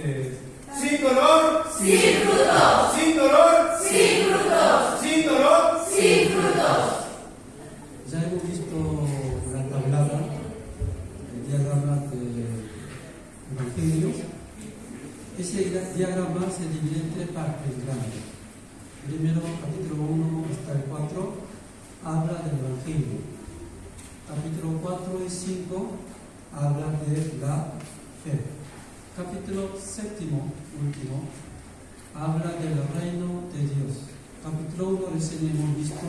Eh, sin dolor, sin frutos, sin dolor, sin frutos, sin dolor. sin frutos. Ya hemos visto la tablada, el diagrama del Evangelio. Ese gra- diagrama se divide en tres partes grandes. Primero, capítulo 1 hasta el 4, habla del Evangelio. Capítulo 4 y 5 habla de la fe. Capítulo séptimo, último, habla del reino de Dios. Capítulo 1 recién hemos visto